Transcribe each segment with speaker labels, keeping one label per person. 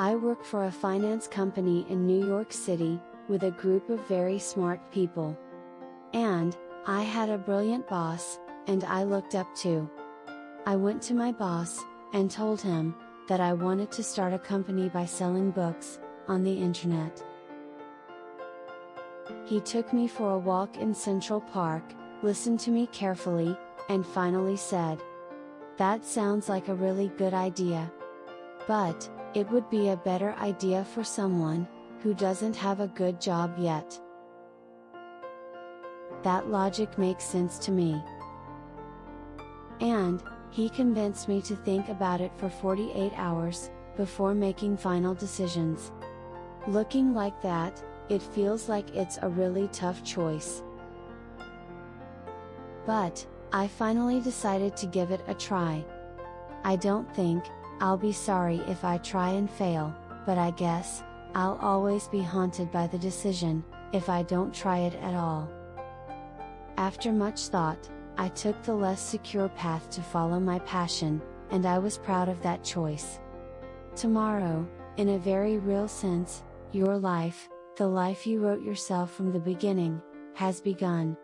Speaker 1: I work for a finance company in New York City, with a group of very smart people. And, I had a brilliant boss, and I looked up to. I went to my boss, and told him, that I wanted to start a company by selling books, on the internet. He took me for a walk in Central Park, listened to me carefully, and finally said, That sounds like a really good idea. But, it would be a better idea for someone, who doesn't have a good job yet. That logic makes sense to me. And, he convinced me to think about it for 48 hours, before making final decisions. Looking like that, it feels like it's a really tough choice. But, I finally decided to give it a try. I don't think, I'll be sorry if I try and fail, but I guess, I'll always be haunted by the decision, if I don't try it at all. After much thought, I took the less secure path to follow my passion, and I was proud of that choice. Tomorrow, in a very real sense, your life, the life you wrote yourself from the beginning, has begun.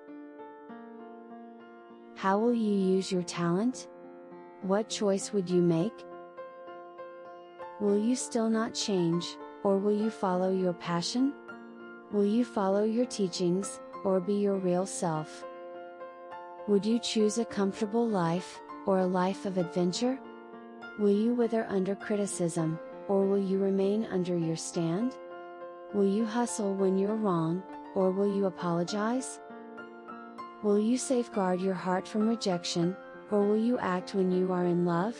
Speaker 1: How will you use your talent? What choice would you make? Will you still not change, or will you follow your passion? Will you follow your teachings, or be your real self? Would you choose a comfortable life, or a life of adventure? Will you wither under criticism, or will you remain under your stand? Will you hustle when you're wrong, or will you apologize? Will you safeguard your heart from rejection, or will you act when you are in love?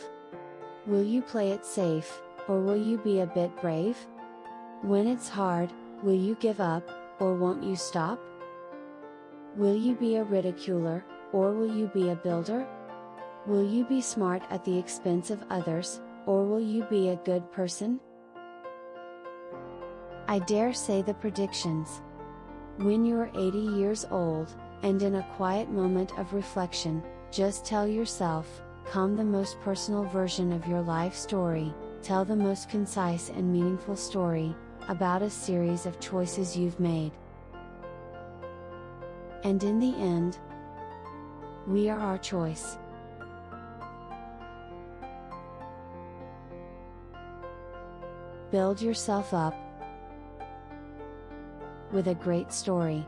Speaker 1: Will you play it safe, or will you be a bit brave? When it's hard, will you give up, or won't you stop? Will you be a ridiculer, or will you be a builder? Will you be smart at the expense of others, or will you be a good person? I dare say the predictions. When you're 80 years old, and in a quiet moment of reflection, just tell yourself, come the most personal version of your life story, tell the most concise and meaningful story, about a series of choices you've made. And in the end, we are our choice. Build yourself up with a great story.